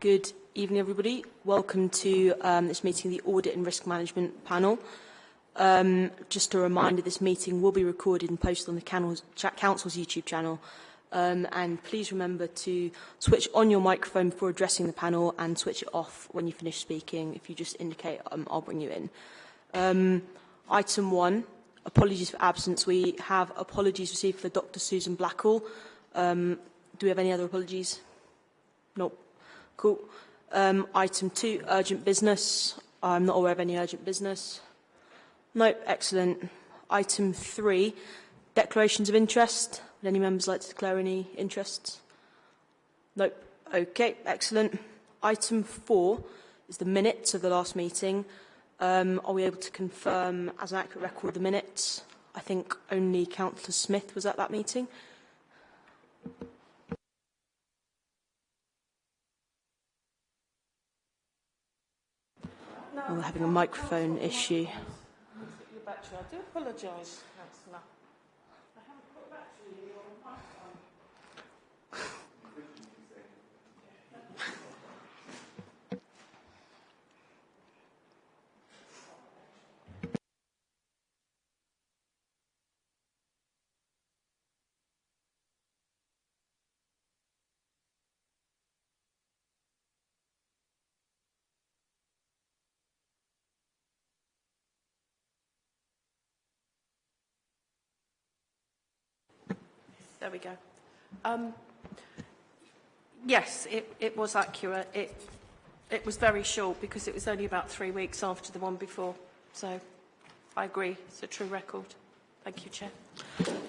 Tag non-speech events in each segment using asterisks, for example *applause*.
Good evening, everybody. Welcome to um, this meeting of the Audit and Risk Management Panel. Um, just a reminder, this meeting will be recorded and posted on the Council's YouTube channel. Um, and please remember to switch on your microphone before addressing the panel and switch it off when you finish speaking. If you just indicate, um, I'll bring you in. Um, item one, apologies for absence. We have apologies received for Dr. Susan Blackall. Um, do we have any other apologies? Nope. Cool. Um, item two, urgent business. I'm not aware of any urgent business. No, excellent. Item three, declarations of interest. Would any members like to declare any interests? Nope. Okay, excellent. Item four is the minutes of the last meeting. Um, are we able to confirm as an accurate record the minutes? I think only Councillor Smith was at that meeting. Oh, we're having a microphone issue. I do apologise, There we go. Um, yes, it, it was accurate. It, it was very short because it was only about three weeks after the one before. So I agree, it's a true record. Thank you, Chair.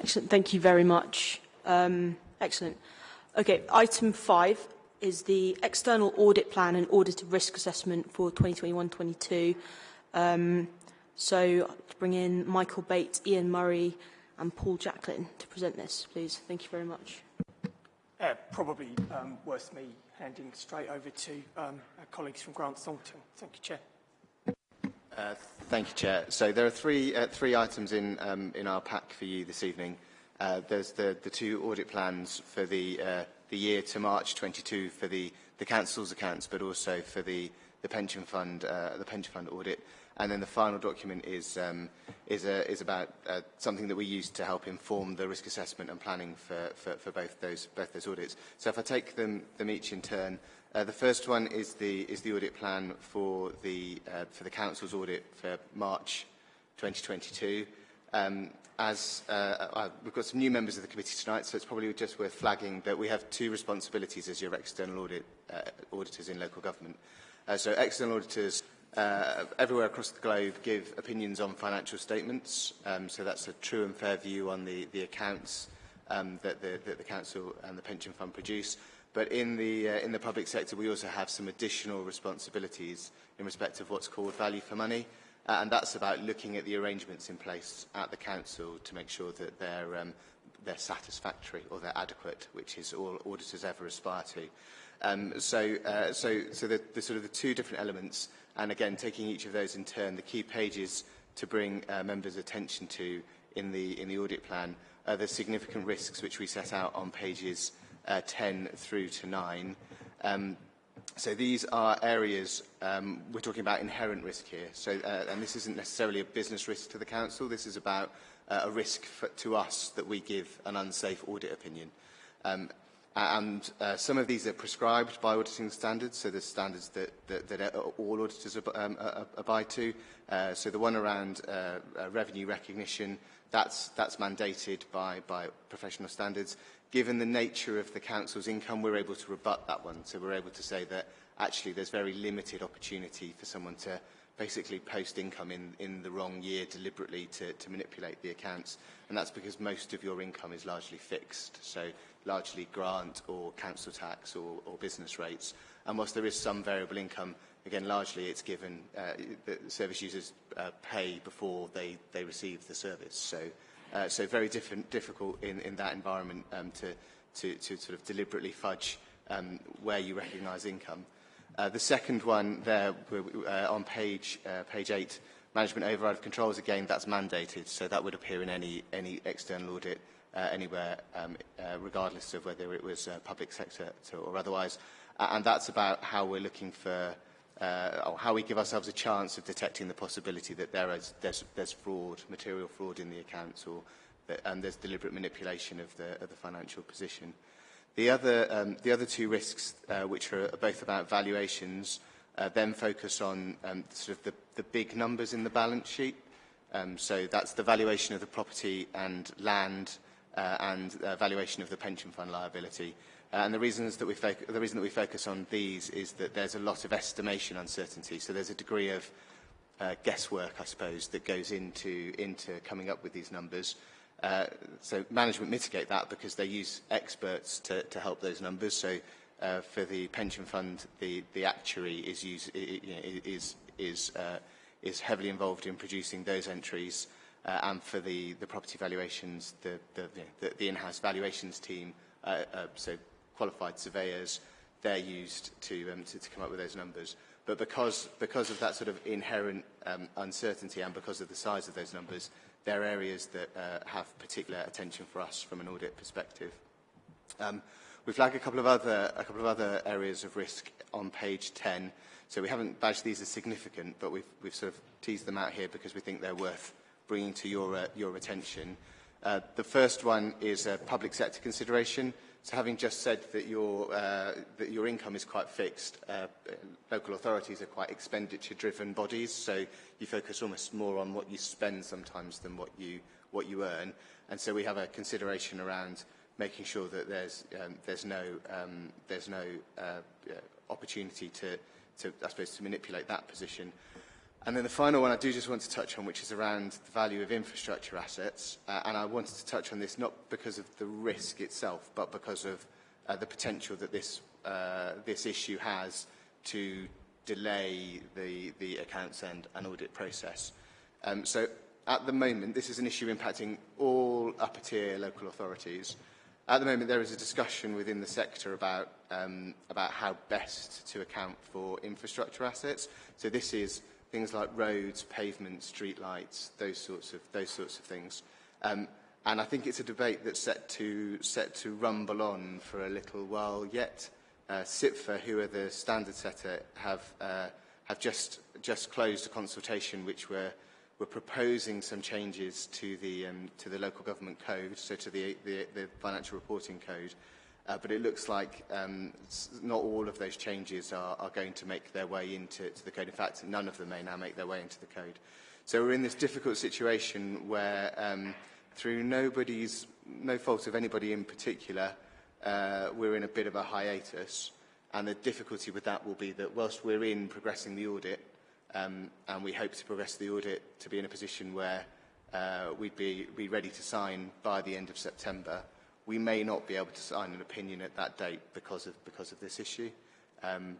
Excellent, thank you very much. Um, excellent. Okay, item five is the external audit plan and audit risk assessment for 2021-22. Um, so to bring in Michael Bates, Ian Murray, and Paul Jacklin to present this, please. Thank you very much. Uh, probably um, worth me handing straight over to um, our colleagues from Grant Thornton. Thank you, Chair. Uh, thank you, Chair. So there are three, uh, three items in, um, in our pack for you this evening. Uh, there's the, the two audit plans for the, uh, the year to March 22 for the, the Council's accounts, but also for the, the pension fund, uh, the pension fund audit. And then the final document is, um, is, a, is about uh, something that we use to help inform the risk assessment and planning for, for, for both, those, both those audits. So if I take them, them each in turn, uh, the first one is the, is the audit plan for the, uh, for the Council's audit for March 2022. Um, as uh, uh, we've got some new members of the committee tonight, so it's probably just worth flagging that we have two responsibilities as your external audit, uh, auditors in local government. Uh, so external auditors uh, everywhere across the globe give opinions on financial statements. Um, so that's a true and fair view on the, the accounts um, that, the, that the Council and the Pension Fund produce. But in the, uh, in the public sector, we also have some additional responsibilities in respect of what's called value for money. Uh, and that's about looking at the arrangements in place at the Council to make sure that they're um, – they're satisfactory or they're adequate, which is all auditors ever aspire to. Um, so uh, so, so the, the sort of the two different elements and again, taking each of those in turn, the key pages to bring uh, members' attention to in the, in the audit plan are the significant risks which we set out on pages uh, 10 through to 9. Um, so these are areas, um, we're talking about inherent risk here, so, uh, and this isn't necessarily a business risk to the Council, this is about uh, a risk for, to us that we give an unsafe audit opinion. Um, and uh, some of these are prescribed by auditing standards, so the standards that, that, that all auditors ab um, abide to. Uh, so the one around uh, uh, revenue recognition, that's, that's mandated by, by professional standards. Given the nature of the council's income, we're able to rebut that one. So we're able to say that actually there's very limited opportunity for someone to basically post income in, in the wrong year deliberately to, to manipulate the accounts. And that's because most of your income is largely fixed. So largely grant or council tax or, or business rates. And whilst there is some variable income, again, largely it's given, uh, the service users uh, pay before they, they receive the service. So, uh, so very different, difficult in, in that environment um, to, to, to sort of deliberately fudge um, where you recognise income. Uh, the second one there uh, on page, uh, page 8, management override of controls, again, that's mandated, so that would appear in any, any external audit uh, anywhere, um, uh, regardless of whether it was uh, public sector or otherwise. Uh, and that's about how we're looking for, uh, or how we give ourselves a chance of detecting the possibility that there is there's, there's fraud, material fraud in the accounts, or that, and there's deliberate manipulation of the, of the financial position. The other, um, the other two risks, uh, which are both about valuations, uh, then focus on um, sort of the, the big numbers in the balance sheet. Um, so that's the valuation of the property and land uh, and uh, valuation of the pension fund liability. Uh, and the, reasons that we the reason that we focus on these is that there's a lot of estimation uncertainty. So there's a degree of uh, guesswork, I suppose, that goes into, into coming up with these numbers. Uh, so management mitigate that because they use experts to, to help those numbers. So uh, for the pension fund, the, the actuary is, use, is, is, uh, is heavily involved in producing those entries. Uh, and for the, the property valuations, the, the, the, the in-house valuations team, uh, uh, so qualified surveyors, they're used to, um, to, to come up with those numbers. But because, because of that sort of inherent um, uncertainty and because of the size of those numbers, they're areas that uh, have particular attention for us from an audit perspective. Um, we flag a couple of other a couple of other areas of risk on page 10. So we haven't badged these as significant, but we've we've sort of teased them out here because we think they're worth bringing to your uh, your attention. Uh, the first one is a public sector consideration. to having just said that your, uh, that your income is quite fixed, uh, local authorities are quite expenditure-driven bodies, so you focus almost more on what you spend sometimes than what you, what you earn. And so we have a consideration around making sure that there's, um, there's no, um, there's no uh, opportunity to, to, I suppose, to manipulate that position. And then the final one I do just want to touch on, which is around the value of infrastructure assets. Uh, and I wanted to touch on this not because of the risk itself, but because of uh, the potential that this, uh, this issue has to delay the, the accounts and, and audit process. Um, so at the moment, this is an issue impacting all upper tier local authorities. At the moment, there is a discussion within the sector about, um, about how best to account for infrastructure assets. So this is things like roads, pavements, streetlights, those sorts of, those sorts of things. Um, and I think it's a debate that's set to, set to rumble on for a little while yet. Uh, CIPFA, who are the standard setter, have, uh, have just, just closed a consultation which we're, we're proposing some changes to the, um, to the local government code, so to the, the, the financial reporting code, Uh, but it looks like um, not all of those changes are, are going to make their way into to the code. In fact, none of them may now make their way into the code. So we're in this difficult situation where, um, through nobody's, no fault of anybody in particular, uh, we're in a bit of a hiatus. And the difficulty with that will be that whilst we're in progressing the audit, um, and we hope to progress the audit to be in a position where uh, we'd be, be ready to sign by the end of September, we may not be able to sign an opinion at that date because of, because of this issue. Um,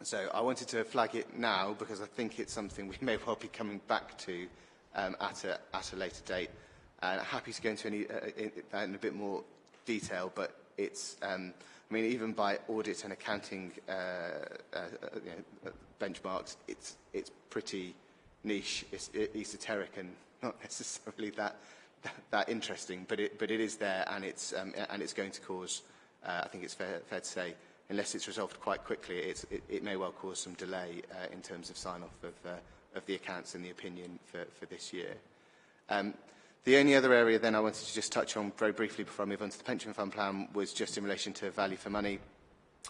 so I wanted to flag it now because I think it's something we *laughs* may well be coming back to um, at, a, at a later date. And uh, happy to go into any, uh, in, in a bit more detail, but it's, um, I mean, even by audit and accounting uh, uh, you know, benchmarks, it's, it's pretty niche, it's esoteric and *laughs* not necessarily that that, interesting, but it, but it is there and it's, um, and it's going to cause, uh, I think it's fair, fair to say, unless it's resolved quite quickly, it's, it, it may well cause some delay uh, in terms of sign-off of, uh, of the accounts and the opinion for, for this year. Um, the only other area then I wanted to just touch on very briefly before I move on to the pension fund plan was just in relation to value for money.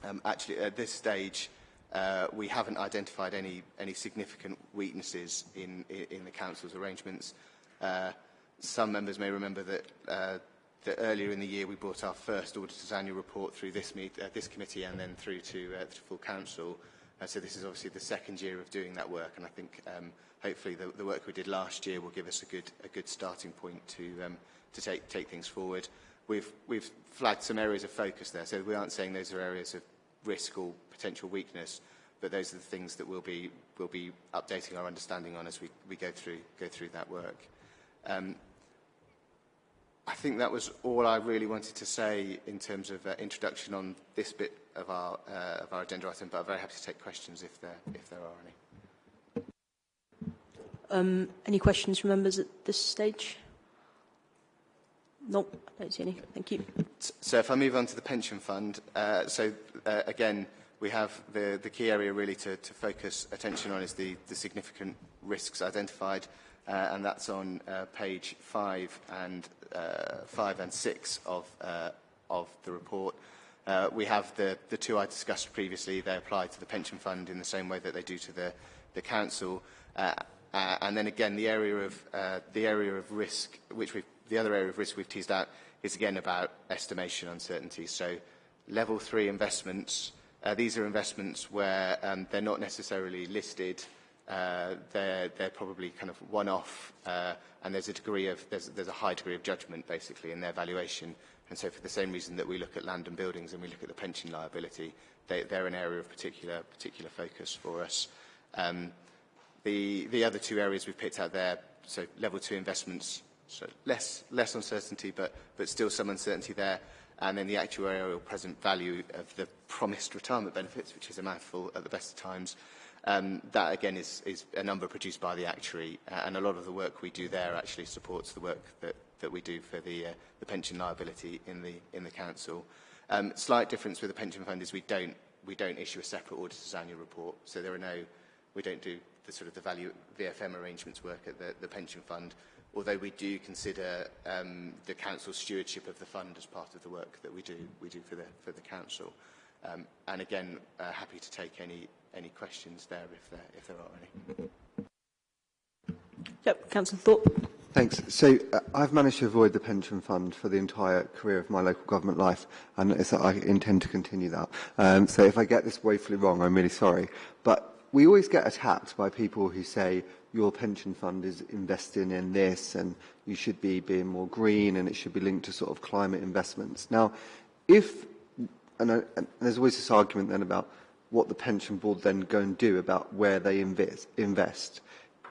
Um, actually, at this stage, uh, we haven't identified any, any significant weaknesses in, in, in the Council's arrangements. Uh, Some members may remember that, uh, that earlier in the year we brought our first auditor's annual report through this, meet, uh, this committee and then through to, uh, full council. Uh, so this is obviously the second year of doing that work and I think um, hopefully the, the work we did last year will give us a good, a good starting point to, um, to take, take things forward. We've, we've flagged some areas of focus there, so we aren't saying those are areas of risk or potential weakness, but those are the things that we'll be, we'll be updating our understanding on as we, we go, through, go through that work. Um, I think that was all I really wanted to say in terms of uh, introduction on this bit of our, uh, of our agenda item, but I'm very happy to take questions if there, if there are any. Um, any questions from members at this stage? Nope, I don't see any. Thank you. So if I move on to the pension fund, uh, so uh, again, we have the, the key area really to, to focus attention on is the, the significant risks identified, uh, and that's on uh, page five and uh, five and six of, uh, of the report. Uh, we have the, the two I discussed previously. They apply to the pension fund in the same way that they do to the, the council. Uh, uh, and then again, the area of uh, the area of risk, which we've, the other area of risk we've teased out, is again about estimation uncertainty. So, level three investments. Uh, these are investments where um, they're not necessarily listed. Uh, they're, they're probably kind of one-off, uh, and there's a degree of there's, there's a high degree of judgment basically in their valuation. And so for the same reason that we look at land and buildings and we look at the pension liability, they, they're an area of particular, particular focus for us. Um, the, the other two areas we've picked out there, so level two investments, so less, less uncertainty, but, but still some uncertainty there. And then the actuarial present value of the promised retirement benefits, which is a mouthful at the best of times. Um, that again is, is a number produced by the actuary uh, and a lot of the work we do there actually supports the work that, that we do for the, uh, the pension liability in the, in the council. Um, slight difference with the pension fund is we don't, we don't issue a separate auditor's annual report. So there are no, we don't do the sort of the value VFM arrangements work at the, the pension fund, although we do consider um, the council's stewardship of the fund as part of the work that we do, we do for, the, for the council. Um, and again, uh, happy to take any any questions there if there, if there are any. Yep, Councillor Thorpe. Thanks. So uh, I've managed to avoid the pension fund for the entire career of my local government life, and it's, I intend to continue that. Um, so if I get this woefully wrong, I'm really sorry. But we always get attacked by people who say your pension fund is investing in this, and you should be being more green, and it should be linked to sort of climate investments. Now, if and, uh, and there's always this argument then about what the pension board then go and do about where they invest.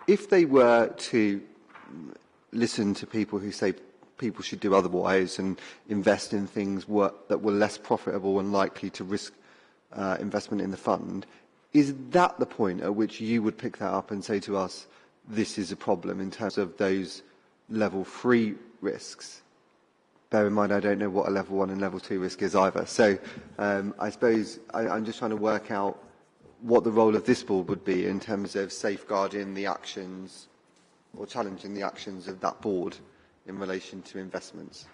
If they were to listen to people who say people should do otherwise and invest in things that were less profitable and likely to risk uh, investment in the fund, is that the point at which you would pick that up and say to us, this is a problem in terms of those level three risks? Bear in mind, I don't know what a level one and level two risk is either. So um, I suppose I, I'm just trying to work out what the role of this board would be in terms of safeguarding the actions or challenging the actions of that board in relation to investments.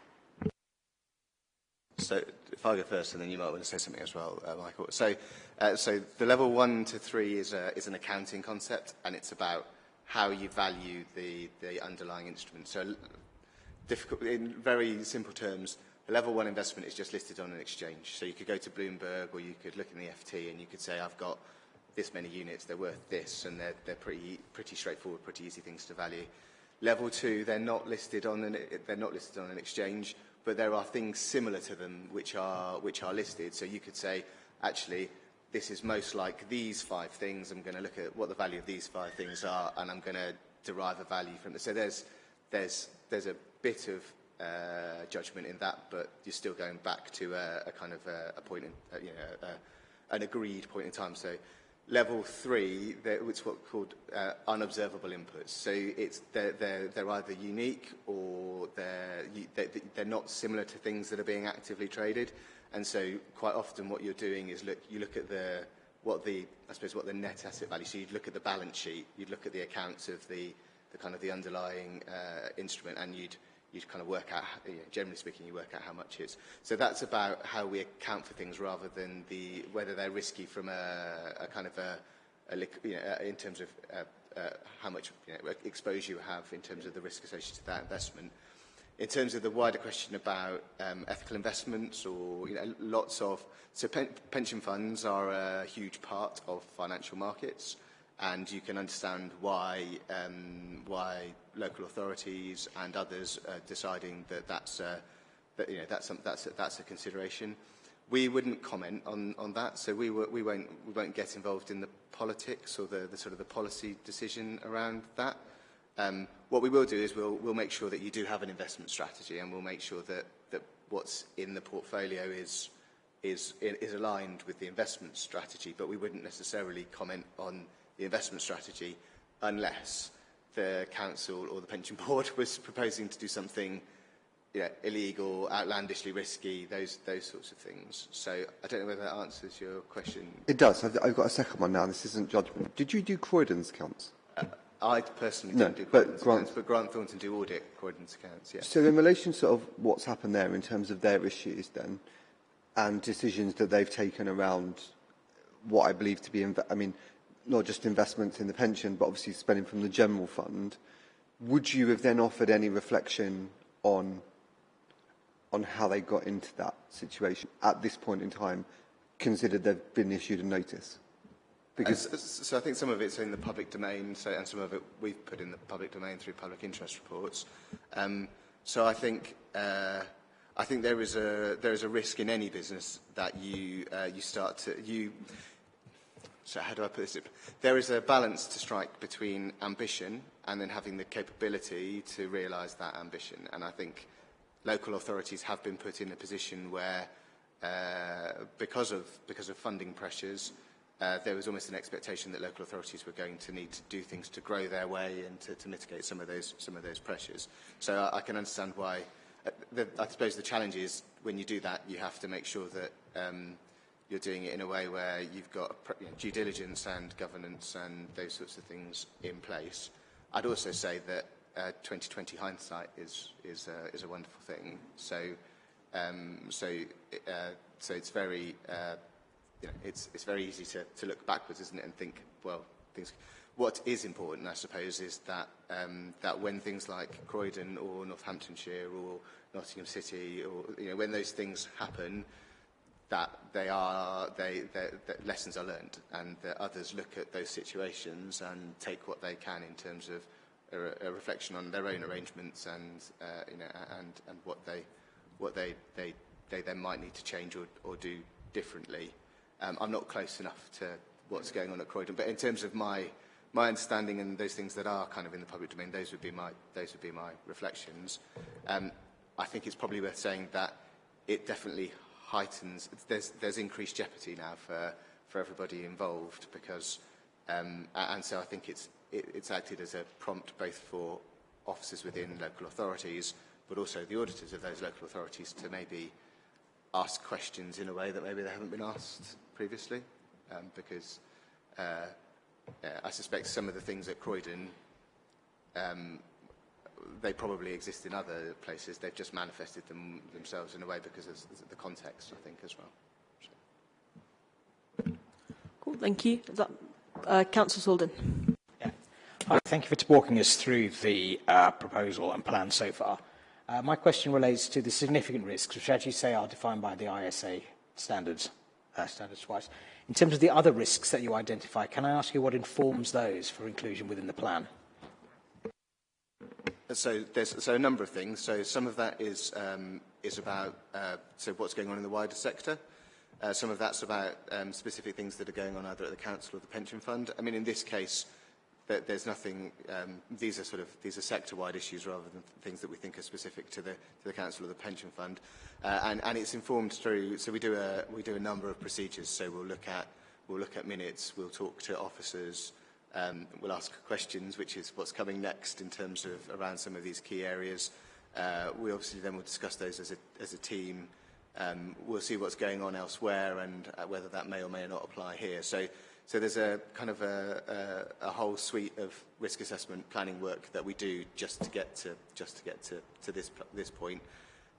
So if I go first, and then you might want to say something as well, uh, Michael. So, uh, so the level one to three is, a, is an accounting concept, and it's about how you value the, the underlying instrument. So difficult, in very simple terms, a level one investment is just listed on an exchange. So you could go to Bloomberg or you could look in the FT and you could say, I've got this many units, they're worth this, and they're, they're pretty, pretty straightforward, pretty easy things to value. Level two, they're not listed on an, they're not listed on an exchange, but there are things similar to them which are, which are listed. So you could say, actually, this is most like these five things. I'm going to look at what the value of these five things are, and I'm going to derive a value from it. So there's, there's, there's a bit of uh, judgment in that, but you're still going back to a, a kind of a, a point in, uh, you know, a, an agreed point in time. So level three, it's what's called uh, unobservable inputs. So it's, they're, they're, they're either unique or they're, they're, they're not similar to things that are being actively traded. And so quite often what you're doing is look, you look at the, what the, I suppose what the net asset value, so you'd look at the balance sheet, you'd look at the accounts of the, the kind of the underlying uh, instrument and you'd, you kind of work out, you know, generally speaking, you work out how much is. So that's about how we account for things rather than the, whether they're risky from a, a kind of a, a you know, in terms of uh, uh, how much you know, exposure you have in terms of the risk associated to that investment. In terms of the wider question about um, ethical investments or you know, lots of, so pen, pension funds are a huge part of financial markets and you can understand why, um, why local authorities and others are deciding that that's, that, you know, that's, that's, a, that's a consideration. We wouldn't comment on, on that, so we, we, won't, we won't get involved in the politics or the, the sort of the policy decision around that. Um, what we will do is we'll, we'll make sure that you do have an investment strategy and we'll make sure that, that what's in the portfolio is, is, is aligned with the investment strategy, but we wouldn't necessarily comment on the investment strategy unless the council or the pension *laughs* board was proposing to do something you know, illegal, outlandishly risky, those, those sorts of things. So I don't know whether that answers your question. It does. I've, I've got a second one now. This isn't judgment. Did you do Croydon's accounts? Uh, I personally No, don't do but Croydon's Grant- accounts, but Grant Thornton do audit Croydon's accounts, yes. So in relation to sort of what's happened there in terms of their issues then, and decisions that they've taken around what I believe to be, I mean, not just investments in the pension, but obviously spending from the general fund, would you have then offered any reflection on on how they got into that situation at this point in time, considered they've been issued a notice? Because And so I think some of it's in the public domain, so, and some of it we've put in the public domain through public interest reports. Um, so I think uh, I think there is a there is a risk in any business that you uh, you start to you. So how do I put this? There is a balance to strike between ambition and then having the capability to realise that ambition. And I think local authorities have been put in a position where, uh, because of because of funding pressures, uh, there was almost an expectation that local authorities were going to need to do things to grow their way and to, to mitigate some of those some of those pressures. So I, I can understand why. Uh, the, I suppose the challenge is when you do that, you have to make sure that um, you're doing it in a way where you've got you know, due diligence and governance and those sorts of things in place. I'd also say that uh, 2020 hindsight is is uh, is a wonderful thing. So um, so uh, so it's very uh, you know it's it's very easy to to look backwards, isn't it, and think well things. What is important, I suppose, is that um, that when things like Croydon or Northamptonshire or Nottingham City or you know when those things happen, that they are they, that lessons are learned and that others look at those situations and take what they can in terms of a, a reflection on their own arrangements and uh, you know and and what they what they they they then might need to change or, or do differently. Um, I'm not close enough to what's going on at Croydon, but in terms of my my understanding and those things that are kind of in the public domain, those would be my those would be my reflections. Um, I think it's probably worth saying that it definitely heightens, there's, there's increased jeopardy now for, for everybody involved because, um, and so I think it's, it, it's acted as a prompt both for officers within local authorities, but also the auditors of those local authorities to maybe ask questions in a way that maybe they haven't been asked previously, um, because uh, I suspect some of the things at Croydon um, they probably exist in other places. They've just manifested them themselves in a way because of the context, I think, as well. So. Cool, thank you. Is that, uh, Councillor Salden. Yeah. Hi, thank you for walking us through the uh, proposal and plan so far. Uh, my question relates to the significant risks, which, as you say, are defined by the ISA standards, uh, standards-wise. In terms of the other risks that you identify, can I ask you what informs those for inclusion within the plan? So there's so a number of things. So some of that is um, is about uh, so what's going on in the wider sector. Uh, some of that's about um, specific things that are going on either at the council or the pension fund. I mean, in this case, there, there's nothing. Um, these are sort of these are sector-wide issues rather than things that we think are specific to the to the council or the pension fund. Uh, and, and it's informed through. So we do a we do a number of procedures. So we'll look at we'll look at minutes. We'll talk to officers. Um, we'll ask questions, which is what's coming next in terms of around some of these key areas. Uh, we obviously then will discuss those as a, as a team. Um, we'll see what's going on elsewhere and uh, whether that may or may not apply here. So, so there's a kind of a, a, a whole suite of risk assessment planning work that we do just to get to just to get to, to this this point.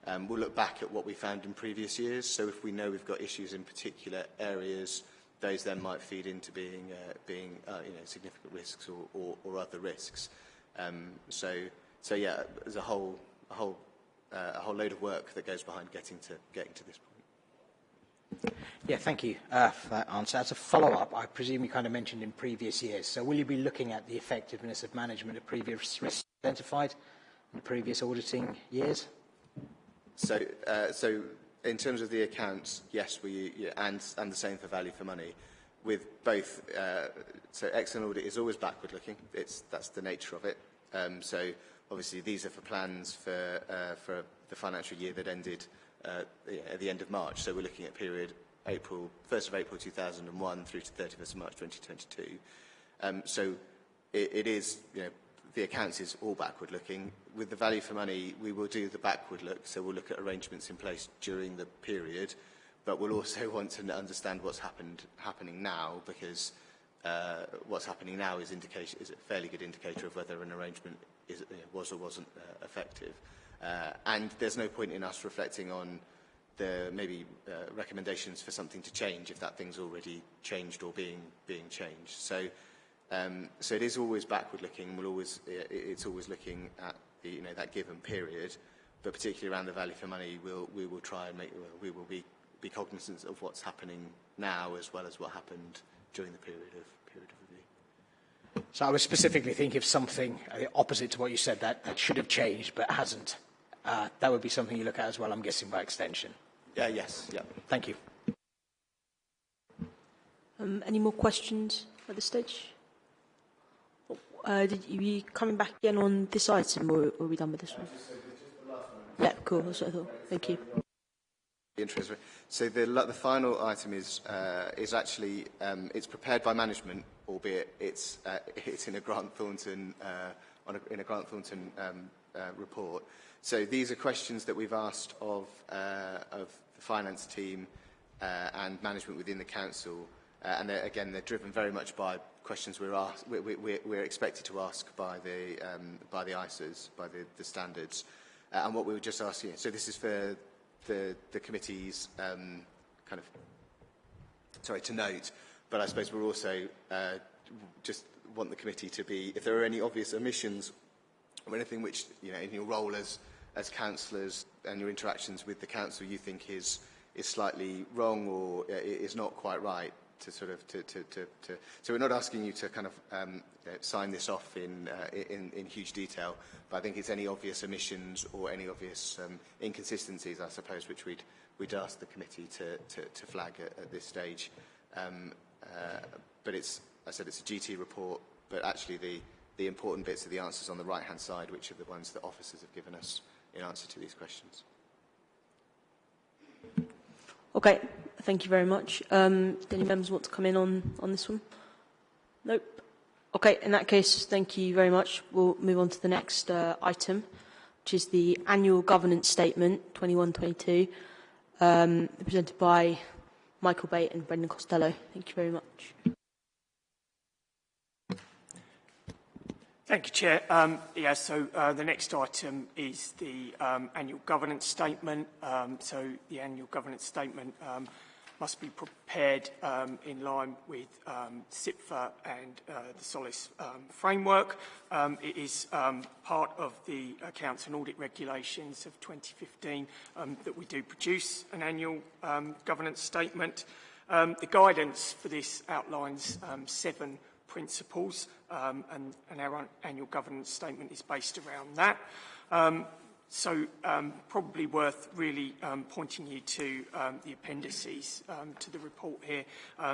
Um, we'll look back at what we found in previous years. So if we know we've got issues in particular areas, those then might feed into being, uh, being uh, you know, significant risks or, or, or other risks. Um, so, so yeah, there's a whole, a whole, uh, a whole load of work that goes behind getting to, getting to this point. Yeah, thank you uh, for that answer. As a follow-up, I presume you kind of mentioned in previous years. So will you be looking at the effectiveness of management of previous risks identified in previous auditing years? So, uh, so in terms of the accounts, yes, we yeah, and and the same for value for money. With both, uh, so external audit is always backward-looking. It's that's the nature of it. Um, so obviously these are for plans for uh, for the financial year that ended uh, at the end of March. So we're looking at period April 1st of April 2001 through to 31st of March 2022. Um, so it, it is, you know, the accounts is all backward looking. With the value for money, we will do the backward look, so we'll look at arrangements in place during the period, but we'll also *laughs* want to understand what's happened happening now because uh, what's happening now is, indication, is a fairly good indicator of whether an arrangement is, was or wasn't uh, effective. Uh, and there's no point in us reflecting on the maybe uh, recommendations for something to change if that thing's already changed or being being changed. So, um, so it is always backward looking. We'll always it's always looking at the, you know that given period, but particularly around the value for money, we'll we will try and make we will be be cognizant of what's happening now as well as what happened during the period of period of review. So I was specifically thinking of something uh, opposite to what you said that, that should have changed but hasn't. Uh, that would be something you look at as well, I'm guessing, by extension. Yeah, yes, yeah. Thank you. Um, any more questions at this stage? Uh, did you coming back again on this item, or are we done with this one? Yeah, cool. That's what I thought. Thank you. Interest. So the, the final item is uh, is actually um, it's prepared by management, albeit it's uh, it's in a Grant Thornton uh, a, in a Grant Thornton um, uh, report. So these are questions that we've asked of uh, of the finance team uh, and management within the council, and they're, again they're driven very much by questions we're asked we, we, we're expected to ask by the um, by the ISAs by the, the standards, uh, and what we were just asking. So this is for the, the committee's um, kind of, sorry, to note, but I suppose we're also uh, just want the committee to be, if there are any obvious omissions or anything which, you know, in your role as, as councillors and your interactions with the council you think is, is slightly wrong or uh, is not quite right, to sort of to, to, to, to so we're not asking you to kind of um, uh, sign this off in, uh, in in huge detail but I think it's any obvious omissions or any obvious um, inconsistencies I suppose which we'd we'd ask the committee to, to, to flag at, at this stage um, uh, but it's I said it's a GT report but actually the the important bits are the answers on the right hand side which are the ones that officers have given us in answer to these questions. Okay, thank you very much. Um, do any members want to come in on, on this one? Nope. Okay, in that case, thank you very much. We'll move on to the next uh, item, which is the annual governance statement 21-22, um, presented by Michael Bate and Brendan Costello. Thank you very much. Thank you, Chair. Um, yeah, so uh, the next item is the um, annual governance statement. Um, so the annual governance statement um, must be prepared um, in line with um, and uh, the SOLACE um, framework. It is part of the accounts and audit regulations of 2015 um, that we do produce an annual governance statement. The guidance for this outlines seven principles, um, and, and our annual governance statement is based around that. Um, so um, probably worth really um, pointing you to um, the appendices to the report here.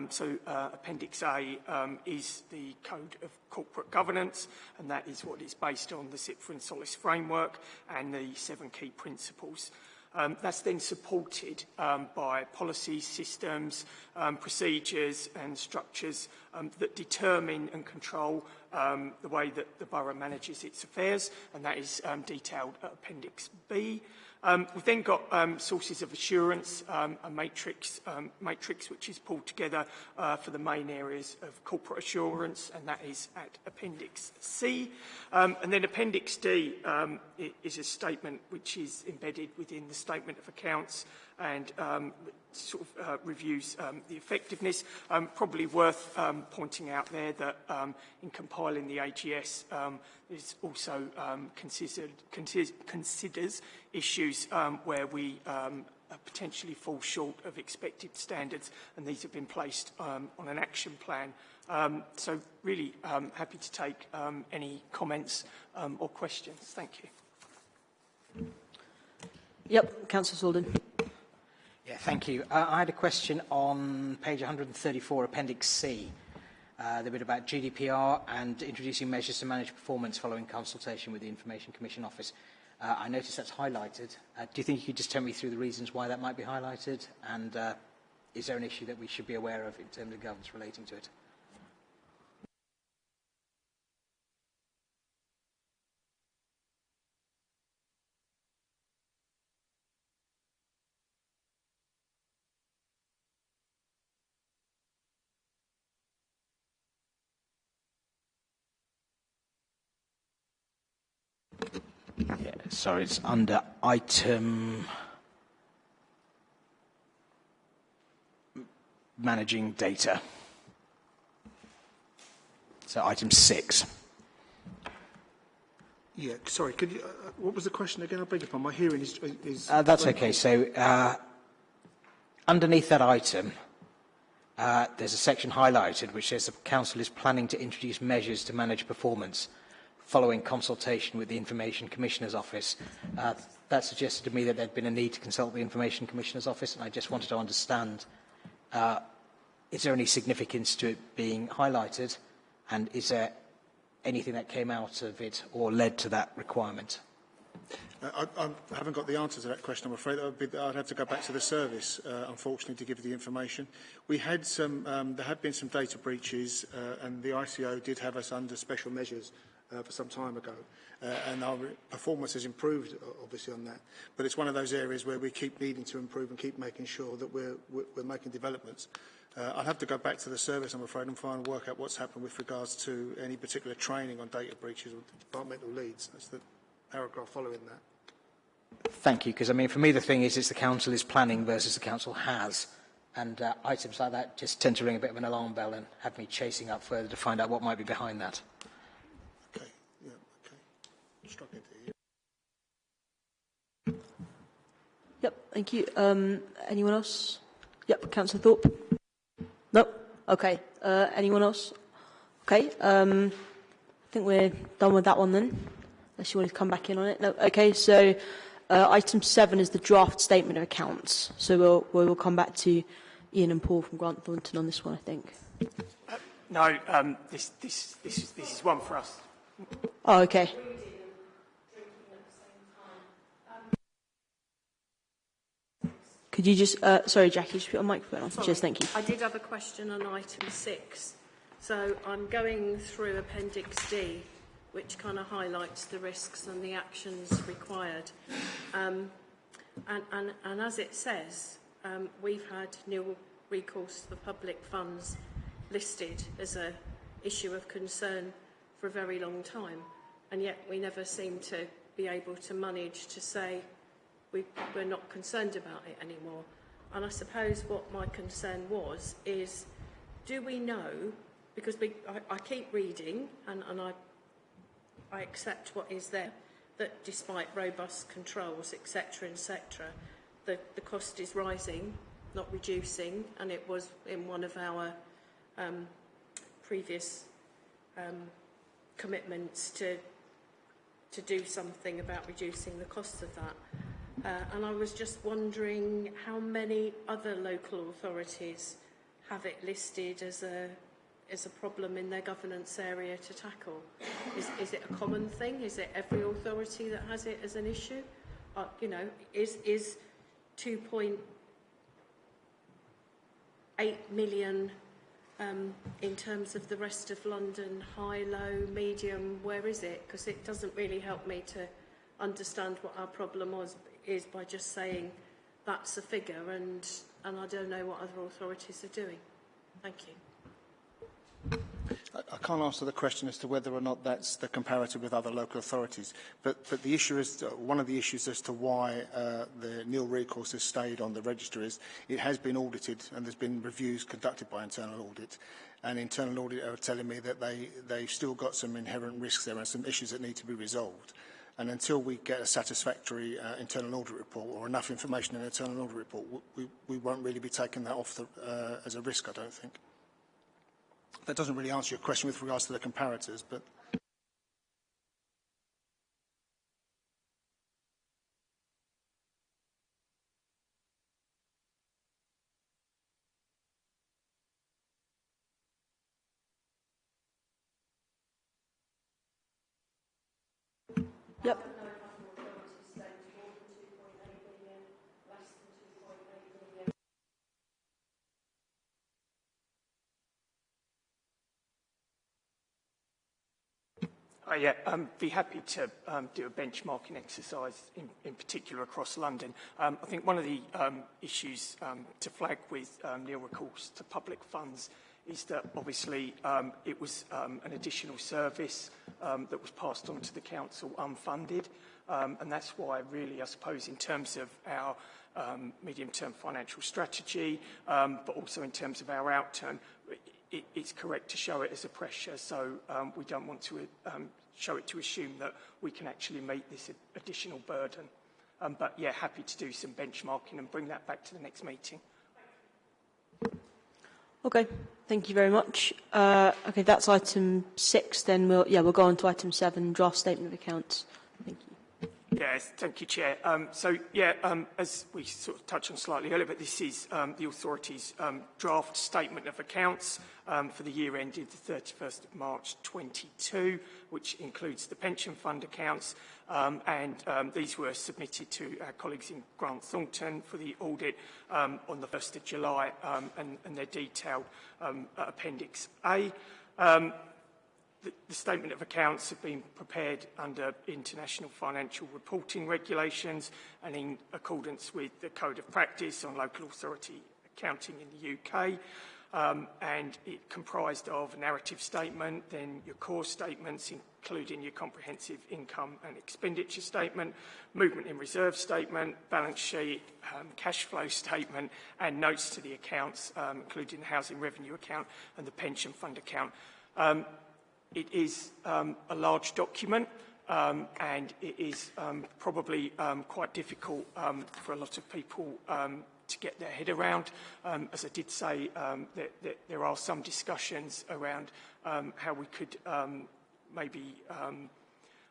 So uh, Appendix A is the Code of Corporate Governance, and that is what is based on the CIPFA and SOLACE framework and the seven key principles. Um, that's then supported um, by policy systems, um, procedures and structures um, that determine and control um, the way that the borough manages its affairs, and that is um, detailed at Appendix B. Um, we've then got um, sources of assurance, um, a matrix, um, matrix which is pulled together uh, for the main areas of corporate assurance, and that is at Appendix C. Um, and then Appendix D um, is a statement which is embedded within the Statement of Accounts and um, sort of uh, reviews um, the effectiveness. Um, probably worth um, pointing out there that um, in compiling the AGS, um, also um, considered, considers, considers issues um, where we um, potentially fall short of expected standards, and these have been placed um, on an action plan. Um, so really um, happy to take um, any comments um, or questions. Thank you. Yep, Councillor Salden. Yeah, thank you. Uh, I had a question on page 134, Appendix C, uh, the bit about GDPR and introducing measures to manage performance following consultation with the Information Commission Office. Uh, I noticed that's highlighted. Uh, do you think you could just tell me through the reasons why that might be highlighted? And uh, is there an issue that we should be aware of in terms of governance relating to it? Sorry, it's under item managing data. So item six. Yeah, sorry, could you, uh, what was the question again? I beg your pardon, my hearing is... is Uh, that's okay. So uh, underneath that item, uh, there's a section highlighted which says the council is planning to introduce measures to manage performance following consultation with the Information Commissioner's Office. Uh, that suggested to me that there'd been a need to consult the Information Commissioner's Office, and I just wanted to understand, uh, is there any significance to it being highlighted, and is there anything that came out of it or led to that requirement? Uh, I, I haven't got the answer to that question, I'm afraid. That would be, I'd have to go back to the service, uh, unfortunately, to give you the information. We had some, um, there had been some data breaches, uh, and the ICO did have us under special measures uh, for some time ago. Uh, and our performance has improved, obviously, on that. But it's one of those areas where we keep needing to improve and keep making sure that we're, we're, making developments. Uh, I'll have to go back to the service, I'm afraid, and and work out what's happened with regards to any particular training on data breaches or departmental leads. That's the paragraph following that. Thank you, because I mean, for me, the thing is, it's the council is planning versus the council has. And uh, items like that just tend to ring a bit of an alarm bell and have me chasing up further to find out what might be behind that. Okay, yeah, okay. Struggling to hear. Yep, thank you. Um, anyone else? Yep, Councillor Thorpe. No. Okay. Uh, anyone else? Okay. Um, I think we're done with that one then. Unless you want to come back in on it. No. Okay. So uh, item seven is the draft statement of accounts. So we'll we will come back to Ian and Paul from Grant Thornton on this one. I think. No, um, this, this, this, is, this is one for us. Oh, okay. Could you just, uh, sorry, Jackie, just put your microphone on. Cheers, thank you. I did have a question on item six. So I'm going through Appendix D, which kind of highlights the risks and the actions required. Um, and, and, and as it says, um, we've had nil recourse for public funds listed as a issue of concern for a very long time. And yet we never seem to be able to manage to say we, we're not concerned about it anymore. And I suppose what my concern was is, do we know, because we, I, I keep reading and, and I, I accept what is there, that despite robust controls, etc., etc., the, the cost is rising, not reducing, and it was in one of our um, previous um, commitments to to do something about reducing the cost of that. Uh, and I was just wondering how many other local authorities have it listed as a as a problem in their governance area to tackle? Is, is it a common thing? Is it every authority that has it as an issue? Uh, you know, is, is 2.8 million um, in terms of the rest of London, high, low, medium, where is it? Because it doesn't really help me to understand what our problem was, is by just saying that's a figure and, and I don't know what other authorities are doing. Thank you. I, can't answer the question as to whether or not that's the comparative with other local authorities, but, but the issue is, uh, one of the issues as to why uh, the nil recourse has stayed on the register is it has been audited and there's been reviews conducted by internal audit and internal audit are telling me that they, they've still got some inherent risks there and some issues that need to be resolved. And until we get a satisfactory uh, internal audit report or enough information in an internal audit report, we, we won't really be taking that off the, uh, as a risk, I don't think. That doesn't really answer your question with regards to the comparators, but... Uh, yeah, um, be happy to um, do a benchmarking exercise, in, in particular across London. Um, I think one of the um, issues um, to flag with um, nil recourse to public funds is that obviously it was an additional service that was passed on to the council unfunded. And that's why, really, I suppose, in terms of our um, medium-term financial strategy, but also in terms of our outturn, it, it's correct to show it as a pressure. So um, we don't want to um, show it to assume that we can actually meet this additional burden. Um, but yeah, happy to do some benchmarking and bring that back to the next meeting. Okay, thank you very much. Uh, okay, that's item six. Then we'll yeah we'll go on to item seven, draft statement of accounts. Thank you. Yes, thank you, Chair. Um, so, yeah, um, as we sort of touched on slightly earlier, but this is um, the authority's um, draft statement of accounts um, for the year ended the 31st of March 22, which includes the pension fund accounts, um, and these were submitted to our colleagues in Grant Thornton for the audit on the 1st of July, and, and they're detailed at Appendix A. Um, The, the statement of accounts have been prepared under international financial reporting regulations and in accordance with the Code of Practice on Local Authority Accounting in the UK. Um, and it comprised of a narrative statement, then your core statements, including your comprehensive income and expenditure statement, movement in reserve statement, balance sheet, um, cash flow statement, and notes to the accounts, um, including the housing revenue account and the pension fund account. It is um, a large document um, and it is um, probably um, quite difficult um, for a lot of people to get their head around. As I did say, that, that there are some discussions around how we could maybe um,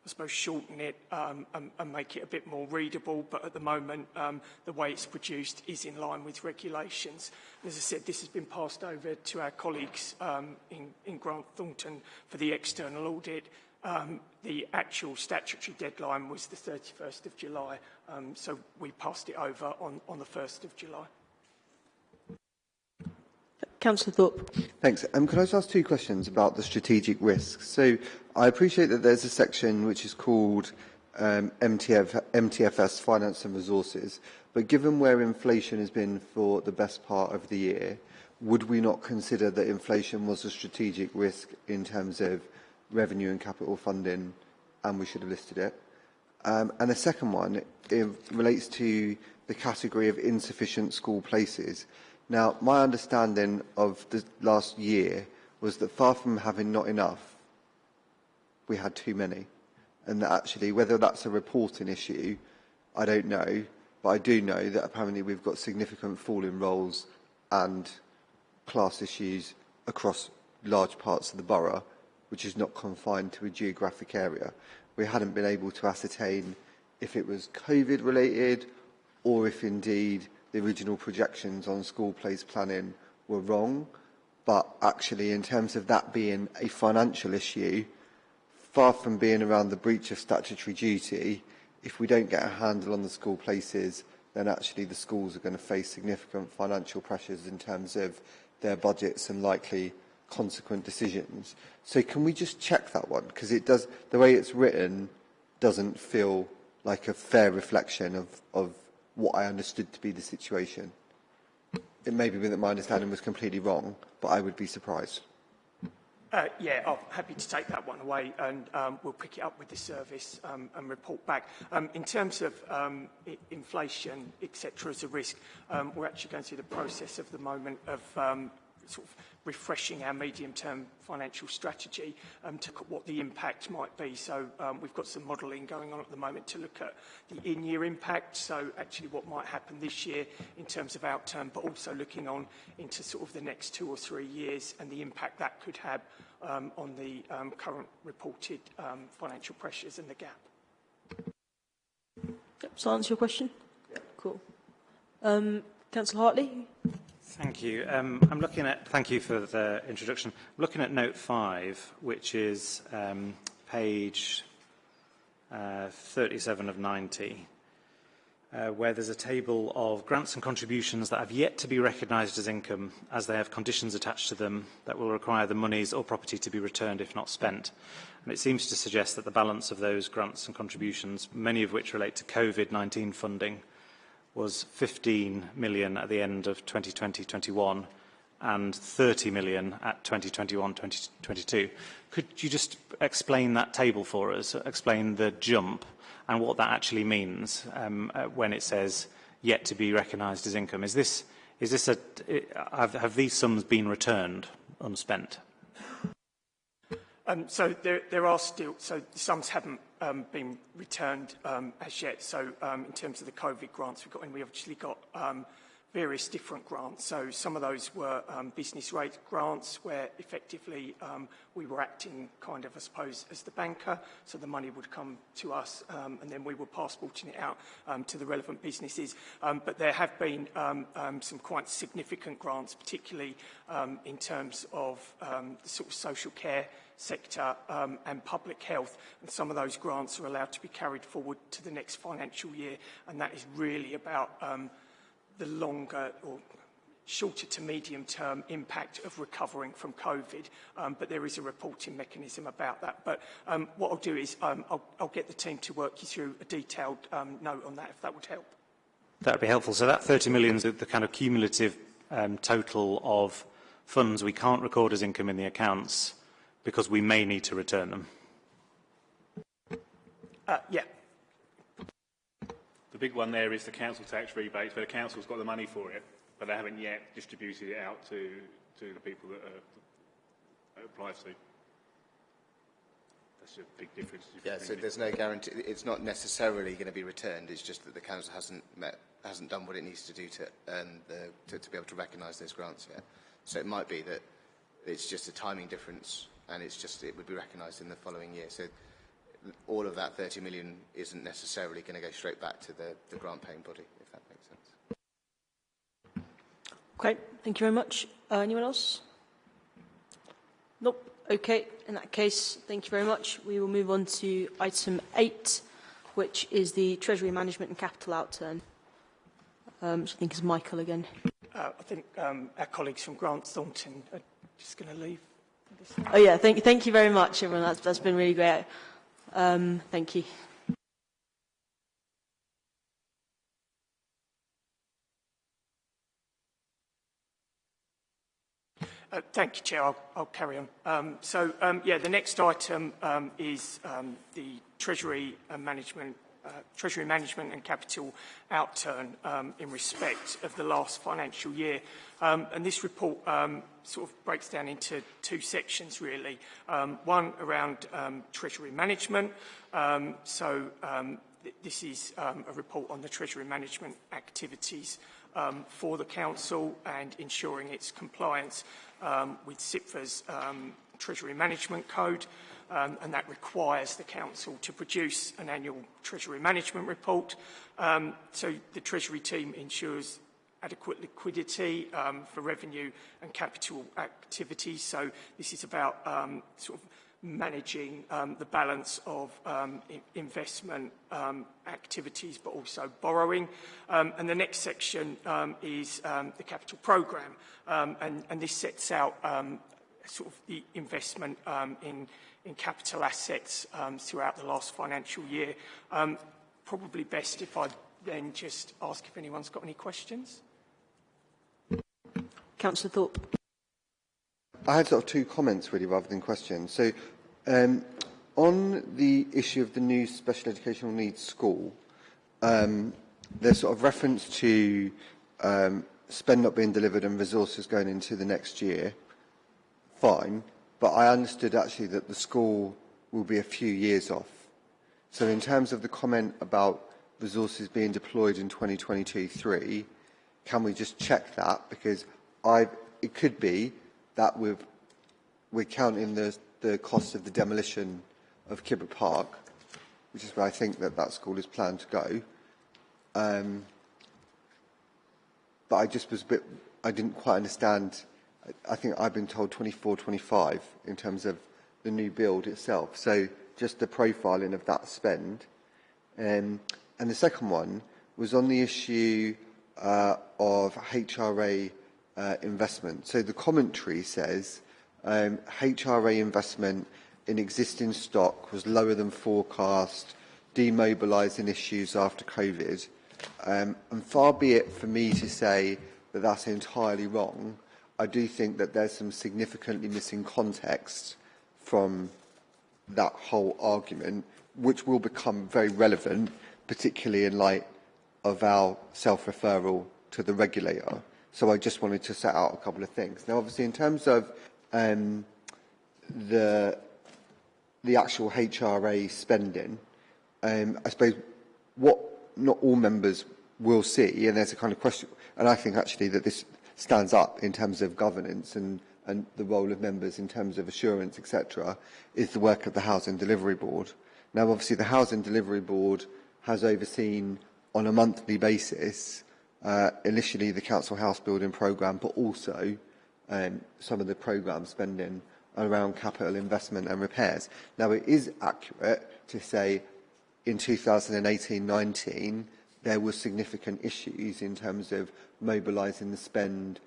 I suppose, shorten it um, and, and make it a bit more readable. But at the moment, um, the way it's produced is in line with regulations. And as I said, this has been passed over to our colleagues um, in, in Grant Thornton for the external audit. Um, the actual statutory deadline was the 31st of July, um, so we passed it over on, on the 1st of July. Councillor Thorpe. Thanks. Um, can I just ask two questions about the strategic risks? So I appreciate that there's a section which is called um, MTF, MTFS, Finance and Resources, but given where inflation has been for the best part of the year, would we not consider that inflation was a strategic risk in terms of revenue and capital funding, and we should have listed it? Um, and the second one it relates to the category of insufficient school places. Now, my understanding of the last year was that far from having not enough, we had too many. And that actually, whether that's a reporting issue, I don't know. But I do know that apparently we've got significant fall in rolls and class issues across large parts of the borough, which is not confined to a geographic area. We hadn't been able to ascertain if it was COVID related or if indeed the original projections on school place planning were wrong. But actually, in terms of that being a financial issue, far from being around the breach of statutory duty, if we don't get a handle on the school places, then actually the schools are going to face significant financial pressures in terms of their budgets and likely consequent decisions. So can we just check that one? Because it does, the way it's written doesn't feel like a fair reflection of, of what I understood to be the situation. It may be that my understanding was completely wrong, but I would be surprised. Uh, yeah, I'm happy to take that one away and um, we'll pick it up with the service um, and report back. Um, in terms of um, inflation, etc., as a risk, um, we're actually going through the process of the moment of um, sort of refreshing our medium-term financial strategy um, to look at what the impact might be. So um, we've got some modelling going on at the moment to look at the in-year impact, so actually what might happen this year in terms of outturn, but also looking on into sort of the next two or three years and the impact that could have um, on the um, current reported um, financial pressures and the gap. Yep, so answer your question? Cool. Um, Councillor Hartley? Thank you. Um, I'm looking at, thank you for the introduction. I'm looking at note five, which is um, page uh, 37 of 90, uh, where there's a table of grants and contributions that have yet to be recognised as income as they have conditions attached to them that will require the monies or property to be returned if not spent. And it seems to suggest that the balance of those grants and contributions, many of which relate to COVID-19 funding, was 15 million at the end of 2020-21 and 30 million at 2021-2022. Could you just explain that table for us, explain the jump, and what that actually means um, uh, when it says yet to be recognised as income. Is this, is this a, have, have these sums been returned unspent? Um, so there, there are still, so the sums haven't um, been returned um, as yet. So um, in terms of the COVID grants we've got in, we obviously got um, various different grants. So some of those were um, business rate grants where effectively um, we were acting kind of, I suppose, as the banker. So the money would come to us and then we were passporting it out to the relevant businesses. But there have been some quite significant grants, particularly in terms of the sort of social care sector um, and public health. And some of those grants are allowed to be carried forward to the next financial year. And that is really about um, the longer or shorter to medium term impact of recovering from COVID, um, but there is a reporting mechanism about that. But um, what I'll do is um, I'll, I'll get the team to work you through a detailed um, note on that, if that would help. That would be helpful. So that 30 million is the, kind of cumulative um, total of funds we can't record as income in the accounts because we may need to return them. Uh, yeah, The big one there is the council tax rebates, where the council's got the money for it, but they haven't yet distributed it out to, to the people that, are, that it applies to. That's a big difference. Yeah, so there's no guarantee. It's not necessarily going to be returned. It's just that the council hasn't met, hasn't done what it needs to do to earn the, to, to be able to recognise those grants yet. So it might be that it's just a timing difference, and it's just it would be recognised in the following year. So all of that 30 million isn't necessarily going to go straight back to the, the grant paying body, if that makes sense. Okay, thank you very much. Uh, anyone else? Nope. Okay, in that case, thank you very much. We will move on to item 8, which is the Treasury Management and Capital Outturn, um, which I think is Michael again. uh, I think um, our colleagues from Grant Thornton are just going to leave. Oh yeah, thank, thank you very much, everyone. That's, that's been really great. Um, thank you. Uh, thank you, Chair. I'll, I'll carry on. Um, so, um, yeah, the next item um, is um, the Treasury and Management, uh, Treasury Management and Capital outturn um, in respect of the last financial year. Um, and this report um, sort of breaks down into two sections, really. Um, one around um, Treasury Management. Um, so, th this is a report on the Treasury Management activities for the Council and ensuring its compliance with CIPFA's Treasury Management Code, um, and that requires the Council to produce an annual Treasury Management report. Um, so the Treasury team ensures adequate liquidity um, for revenue and capital activities. So this is about um, sort of managing um, the balance of um, investment um, activities but also borrowing. Um, and the next section um, is um, the capital programme um, and, and this sets out um, sort of the investment um, in, in capital assets um, throughout the last financial year. Um, probably best if I then just ask if anyone's got any questions. Councillor Thorpe. I had sort of two comments really rather than questions. So um, on the issue of the new special educational needs school, um, there's sort of reference to um, spend not being delivered and resources going into the next year. Fine, but I understood actually that the school will be a few years off. So in terms of the comment about resources being deployed in 2022-3, can we just check that? Because I, it could be that we've, we're counting the, the cost of the demolition of Kibber Park, which is where I think that that school is planned to go. Um, but I just was a bit, I didn't quite understand, I think I've been told 24, 25 in terms of the new build itself. So just the profiling of that spend. Um, and the second one was on the issue uh, of HRA uh, investment. So the commentary says um, HRA investment in existing stock was lower than forecast, demobilising issues after COVID. Um, and far be it for me to say that that's entirely wrong, I do think that there's some significantly missing context from that whole argument, which will become very relevant, particularly in light of our self-referral to the regulator. So I just wanted to set out a couple of things. Now, obviously, in terms of um, the, the actual HRA spending, um, I suppose what not all members will see, and there's a kind of question, and I think actually that this stands up in terms of governance and, and the role of members in terms of assurance, etc., is the work of the Housing Delivery Board. Now, obviously, the Housing Delivery Board has overseen on a monthly basis uh, initially the council house building programme, but also um, some of the programme spending around capital investment and repairs. Now, it is accurate to say in 2018-19 there were significant issues in terms of mobilising the spend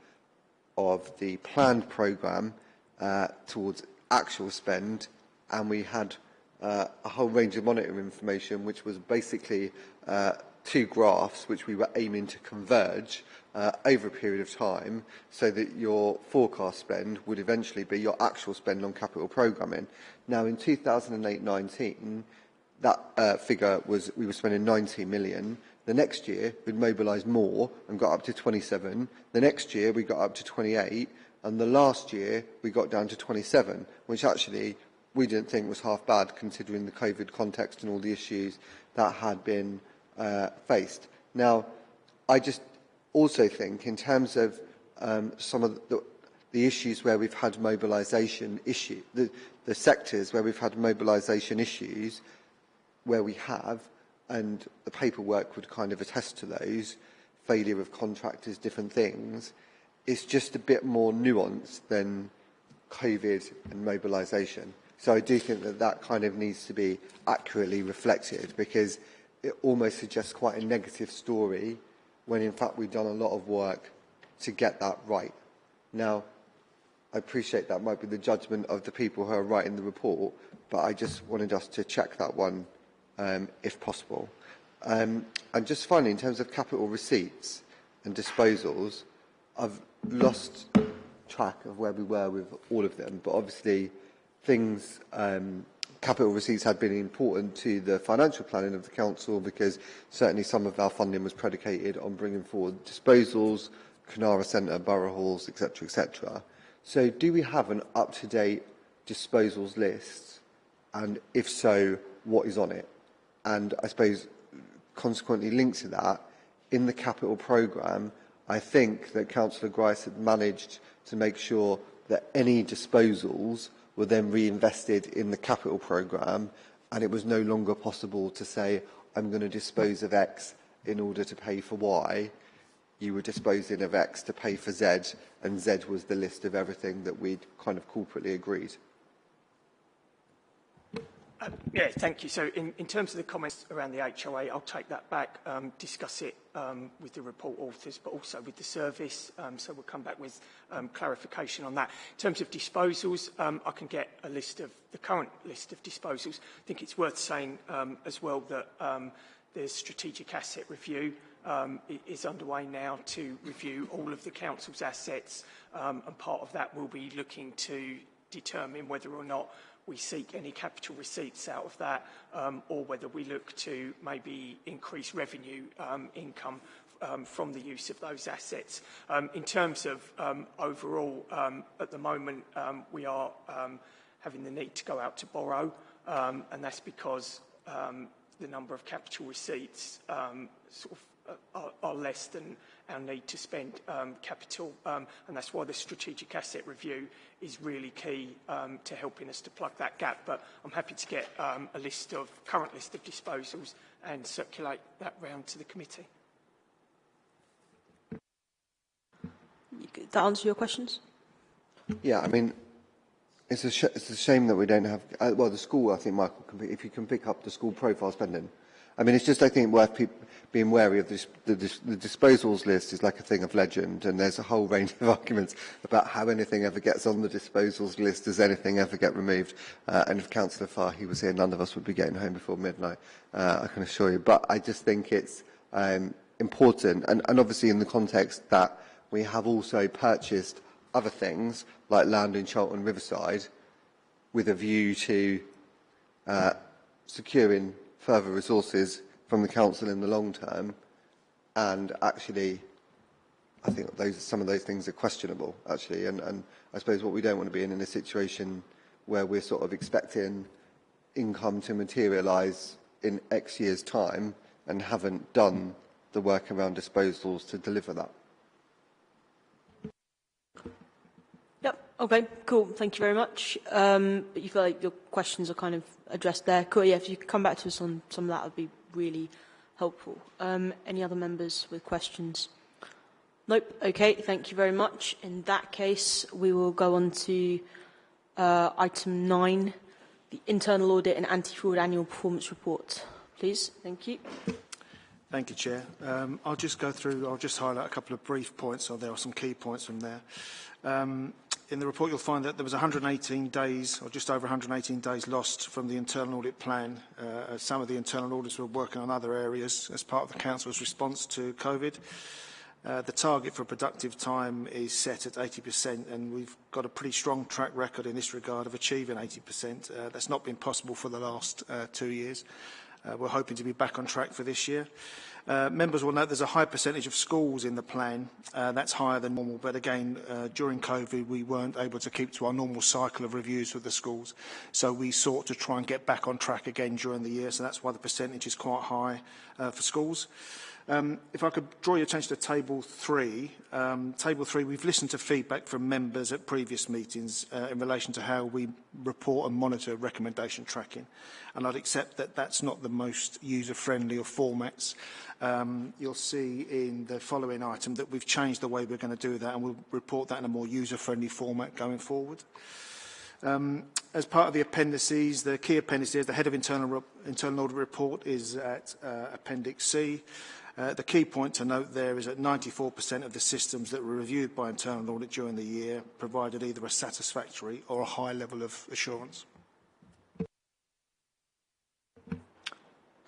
of the planned programme uh, towards actual spend, and we had uh, a whole range of monitoring information, which was basically uh, two graphs which we were aiming to converge uh, over a period of time so that your forecast spend would eventually be your actual spend on capital programming. Now, in 2008-19, that uh, figure was we were spending 90 million. The next year, we'd mobilised more and got up to 27. The next year, we got up to 28. And the last year, we got down to 27, which actually we didn't think was half bad considering the COVID context and all the issues that had been uh, faced. Now, I just also think in terms of um, some of the, the issues where we've had mobilisation issue, the, the sectors where we've had mobilisation issues, where we have, and the paperwork would kind of attest to those, failure of contractors, different things, it's just a bit more nuanced than COVID and mobilisation. So I do think that that kind of needs to be accurately reflected because it almost suggests quite a negative story when in fact we've done a lot of work to get that right. Now, I appreciate that might be the judgment of the people who are writing the report, but I just wanted us to check that one um, if possible. Um, and just finally, in terms of capital receipts and disposals, I've lost track of where we were with all of them, but obviously things, um, capital receipts had been important to the financial planning of the council because certainly some of our funding was predicated on bringing forward disposals, Canara Centre, Borough Halls, etc, etc. So do we have an up-to-date disposals list? And if so, what is on it? And I suppose, consequently linked to that, in the capital programme, I think that Councillor Grice had managed to make sure that any disposals were then reinvested in the capital programme and it was no longer possible to say, I'm going to dispose of X in order to pay for Y. You were disposing of X to pay for Z and Z was the list of everything that we'd kind of corporately agreed. Um, yeah, thank you. So in, in terms of the comments around the HRA, I'll take that back, um, discuss it um, with the report authors, but also with the service. Um, so we'll come back with um, clarification on that. In terms of disposals, I can get a list of the current list of disposals. I think it's worth saying as well that the strategic asset review um, is underway now to review all of the council's assets, um, and part of that will be looking to determine whether or not we seek any capital receipts out of that um, or whether we look to maybe increase revenue um, income um, from the use of those assets. Um, in terms of um, overall, um, at the moment, we are having the need to go out to borrow, and that's because the number of capital receipts sort of uh, are, are less than our need to spend um, capital, um, and that's why the strategic asset review is really key um, to helping us to plug that gap. But I'm happy to get um, a list of current list of disposals and circulate that round to the committee. That answer your questions? Yeah, I mean, it's a, sh it's a shame that we don't have, uh, well, the school, I think, Michael, can pick, if you can pick up the school profile spending, I mean, it's just, I think, worth being wary of this, the, the disposals list is like a thing of legend, and there's a whole range of *laughs* arguments about how anything ever gets on the disposals list, does anything ever get removed. Uh, and if Councillor Fahy was here, none of us would be getting home before midnight, uh, I can assure you. But I just think it's um, important, and, and obviously in the context that we have also purchased other things, like land in Charlton Riverside, with a view to uh, securing further resources from the council in the long term, and actually, I think those some of those things are questionable actually, and, and I suppose what we don't want to be in in a situation where we're sort of expecting income to materialise in X years' time and haven't done the work around disposals to deliver that. Yep. Okay. Cool. Thank you very much. Um, but you feel like your questions are kind of addressed there. Cool. Yeah. If you could come back to us on some of that, would be really helpful. Um, any other members with questions? Nope. Okay. Thank you very much. In that case, we will go on to uh, item nine, the internal audit and anti-fraud annual performance report. Please. Thank you. Thank you, Chair. Um, I'll just go through, I'll just highlight a couple of brief points, or there are some key points from there. Um, in the report you'll find that there was 118 days, or just over 118 days lost from the internal audit plan. Uh, uh some of the internal auditors were working on other areas as part of the Council's response to COVID. Uh, the target for productive time is set at 80% and we've got a pretty strong track record in this regard of achieving 80%. Uh, that's not been possible for the last uh, two years. Uh, we're hoping to be back on track for this year. Uh, members will note there's a high percentage of schools in the plan. Uh, that's higher than normal, but again, uh, during COVID, we weren't able to keep to our normal cycle of reviews with the schools. So we sought to try and get back on track again during the year, so that's why the percentage is quite high uh, for schools. Um, if I could draw your attention to table three. Um, table three, we've listened to feedback from members at previous meetings uh, in relation to how we report and monitor recommendation tracking. And I'd accept that that's not the most user-friendly of formats. Um, you'll see in the following item that we've changed the way we're going to do that and we'll report that in a more user-friendly format going forward. Um, as part of the appendices, the key appendices, the head of internal, internal audit report is at uh, Appendix C. Uh, the key point to note there is that 94% of the systems that were reviewed by internal audit during the year provided either a satisfactory or a high level of assurance.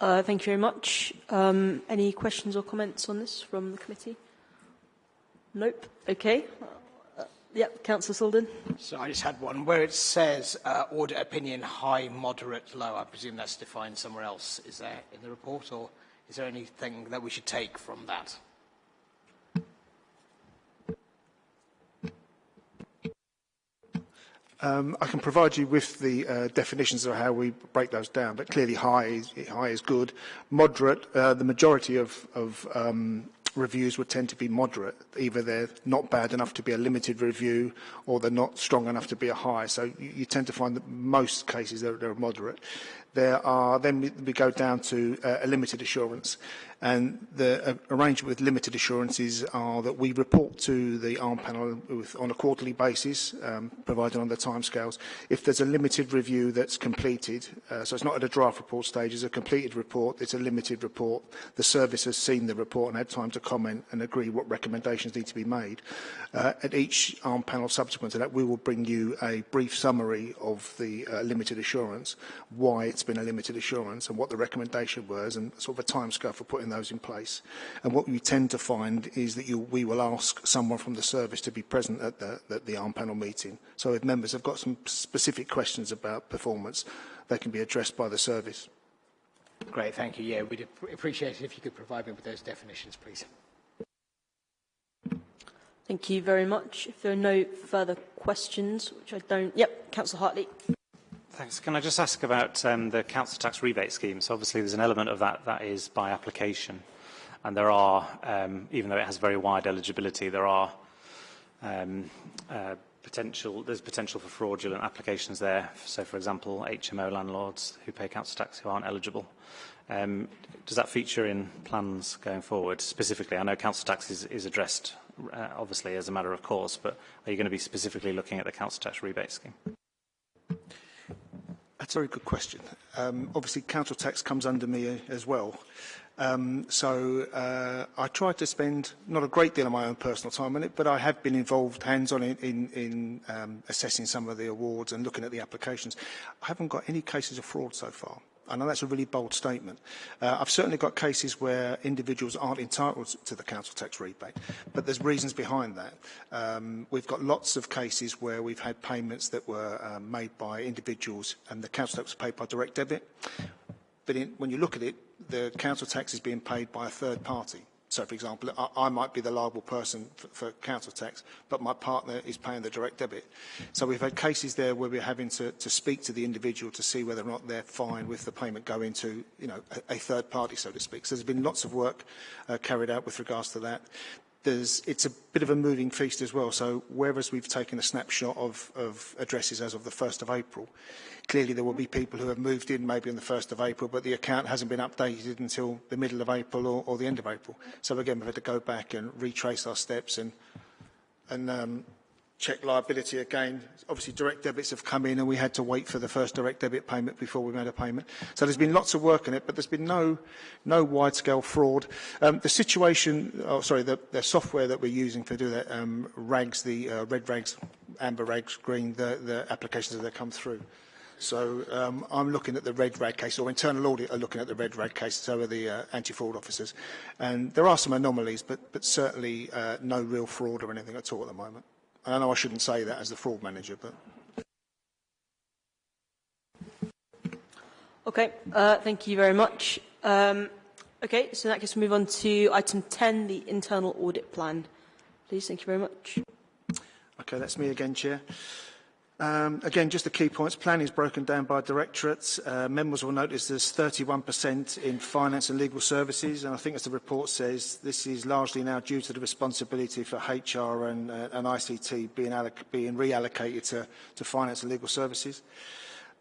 Uh, thank you very much. Um, any questions or comments on this from the committee? Nope. Okay. Uh, yep, Councillor Sullivan. So I just had one where it says uh, audit opinion high, moderate, low. I presume that's defined somewhere else. Is there in the report or? Is there anything that we should take from that? Um, I can provide you with the uh, definitions of how we break those down, but clearly high is, high is good. Moderate, uh, the majority of, of um, reviews would tend to be moderate. Either they're not bad enough to be a limited review or they're not strong enough to be a high. So you, you tend to find that most cases they're, they're moderate. There are, then we, we go down to uh, a limited assurance. And the uh, arrangement with limited assurances are that we report to the ARM panel with, on a quarterly basis, um, provided on the timescales. If there's a limited review that's completed, uh, so it's not at a draft report stage, it's a completed report, it's a limited report. The service has seen the report and had time to comment and agree what recommendations need to be made. Uh, at each ARM panel subsequent to that, we will bring you a brief summary of the uh, limited assurance, why it's been a limited assurance and what the recommendation was and sort of a timescale for putting those in place. And what we tend to find is that you, we will ask someone from the service to be present at the, at the ARM panel meeting. So if members have got some specific questions about performance, they can be addressed by the service. Great, thank you. Yeah, we'd appreciate it if you could provide me with those definitions, please. Thank you very much. If there are no further questions, which I don't... Yep, Councillor Hartley. Thanks. Can I just ask about um, the council tax rebate scheme? So obviously there's an element of that that is by application. And there are, um, even though it has very wide eligibility, there are um, uh, potential, there's potential for fraudulent applications there. So for example, HMO landlords who pay council tax who aren't eligible. Um, does that feature in plans going forward specifically? I know council tax is, is addressed uh, obviously as a matter of course, but are you going to be specifically looking at the council tax rebate scheme? That's a very good question. Um, obviously, council tax comes under me uh, as well. Um, so uh, I try to spend not a great deal of my own personal time on it, but I have been involved hands-on in, in, in um, assessing some of the awards and looking at the applications. I haven't got any cases of fraud so far. I know that's a really bold statement. Uh, I've certainly got cases where individuals aren't entitled to the council tax rebate, but there's reasons behind that. Um, we've got lots of cases where we've had payments that were um, made by individuals and the council tax was paid by direct debit. but in, when you look at it, the council tax is being paid by a third party. So, for example, I, I might be the liable person for, for council tax, but my partner is paying the direct debit. So we've had cases there where we're having to, to speak to the individual to see whether or not they're fine with the payment going to, you know, a, a third party, so to speak. So there's been lots of work uh, carried out with regards to that there's, it's a bit of a moving feast as well. So whereas we've taken a snapshot of, of addresses as of the 1st of April, clearly there will be people who have moved in maybe on the 1st of April, but the account hasn't been updated until the middle of April or, or the end of April. So again, we've had to go back and retrace our steps and, and um, check liability again. Obviously, direct debits have come in and we had to wait for the first direct debit payment before we made a payment. So there's been lots of work on it, but there's been no, no wide-scale fraud. Um, the situation, oh, sorry, the, the software that we're using to do that, um, RAGs, the uh, red RAGs, amber RAGs, green, the, the applications that come through. So um, I'm looking at the red rag case, or internal audit are looking at the red rag case, so are the uh, anti-fraud officers. And there are some anomalies, but, but certainly uh, no real fraud or anything at all at the moment. I know I shouldn't say that as the fraud manager, but... Okay, uh, thank you very much. Um, okay, so in that case, we move on to item 10, the internal audit plan. Please, thank you very much. Okay, that's me again, Chair. Um, again, just the key points. Planning is broken down by directorates. Uh, members will notice there's 31% in finance and legal services, and I think as the report says, this is largely now due to the responsibility for HR and, uh, and ICT being, being reallocated to, to finance and legal services.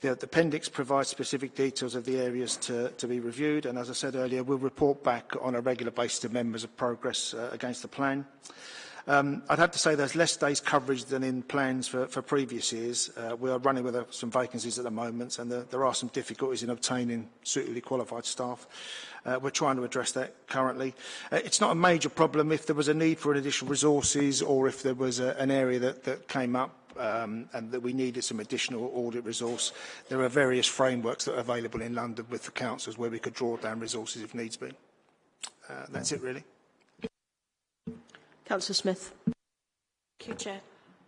The, the appendix provides specific details of the areas to, to be reviewed, and as I said earlier, we'll report back on a regular basis to members of progress uh, against the plan. Um, I'd have to say there's less days coverage than in plans for, for previous years. Uh, we are running with uh, some vacancies at the moment and the, there are some difficulties in obtaining suitably qualified staff. Uh, we're trying to address that currently. Uh, it's not a major problem if there was a need for additional resources or if there was a, an area that, that came up um, and that we needed some additional audit resource. There are various frameworks that are available in London with the councils where we could draw down resources if needs be. Uh, that's it really. Councillor Smith. Thank you, Chair.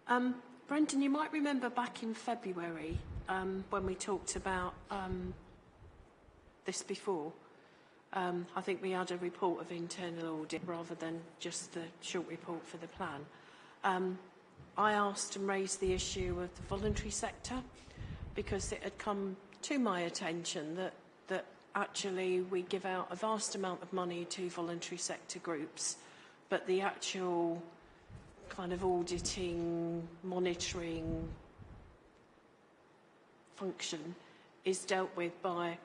Um, Brendan, you might remember back in February um, when we talked about um, this before. Um, I think we had a report of internal audit rather than just the short report for the plan. Um, I asked and raised the issue of the voluntary sector because it had come to my attention that, that actually we give out a vast amount of money to voluntary sector groups but the actual kind of auditing, monitoring function is dealt with by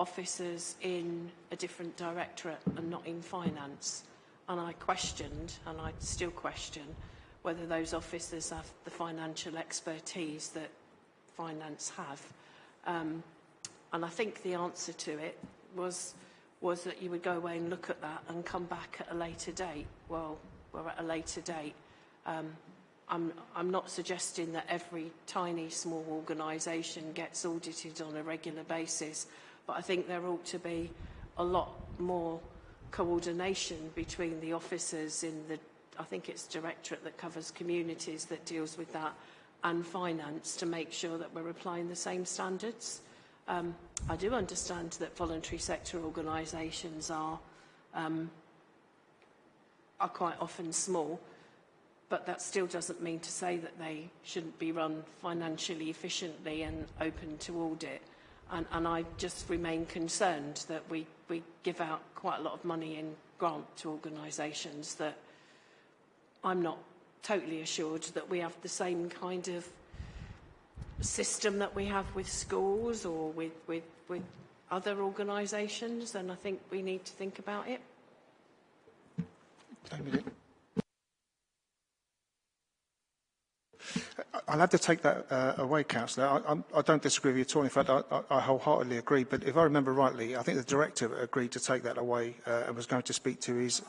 officers in a different directorate and not in finance. And I questioned, and I still question, whether those officers have the financial expertise that finance have. Um, and I think the answer to it was was that you would go away and look at that and come back at a later date. Well, we're at a later date. Um, I'm, I'm not suggesting that every tiny small organisation gets audited on a regular basis, but I think there ought to be a lot more coordination between the officers in the, I think it's directorate that covers communities that deals with that, and finance to make sure that we're applying the same standards. Um, I do understand that voluntary sector organisations are, um, are quite often small, but that still doesn't mean to say that they shouldn't be run financially efficiently and open to audit. And, and I just remain concerned that we, we give out quite a lot of money in grant to organisations that I'm not totally assured that we have the same kind of system that we have with schools or with, with, with other organisations, and I think we need to think about it. I'll have to take that uh, away, Councillor. I, I, I don't disagree with you at all. In fact, I, I wholeheartedly agree. But if I remember rightly, I think the Director agreed to take that away uh, and was going to speak to his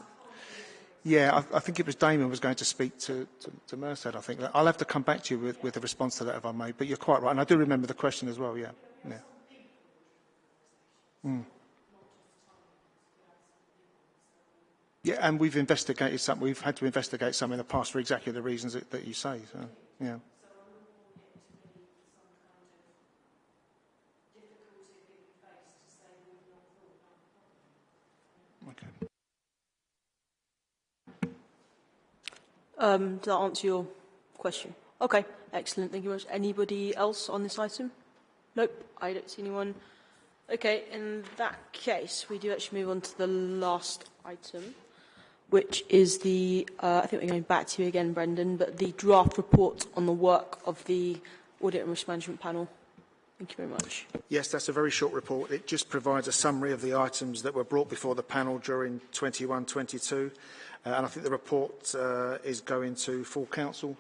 Yeah, I, I think it was Damon was going to speak to, to, to Merced, I think. I'll have to come back to you with, with a response to that if I may, but you're quite right. And I do remember the question as well, yeah. yeah. Mm. Yeah, and we've investigated some, we've had to investigate some in the past for exactly the reasons that, that you say, so, yeah. Okay. Um, does that answer your question? Okay, excellent. Thank you very much. Anybody else on this item? Nope, I don't see anyone. Okay, in that case, we do actually move on to the last item, which is the, uh, I think we're going back to you again, Brendan, but the draft report on the work of the Audit and Risk Management Panel. Thank you very much. Yes, that's a very short report. It just provides a summary of the items that were brought before the panel during 21-22. Uh, and I think the report uh, is going to full council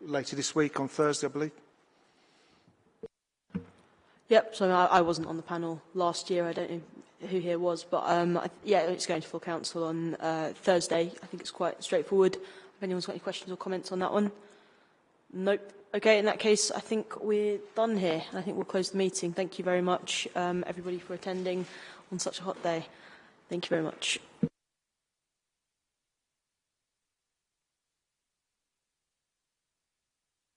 later this week on Thursday, I believe. Yep, so I, I wasn't on the panel last year. I don't know who here was, but um, I, yeah, it's going to full council on uh, Thursday. I think it's quite straightforward. If anyone's got any questions or comments on that one. Nope. Okay, in that case, I think we're done here. I think we'll close the meeting. Thank you very much, um, everybody, for attending on such a hot day. Thank you very much.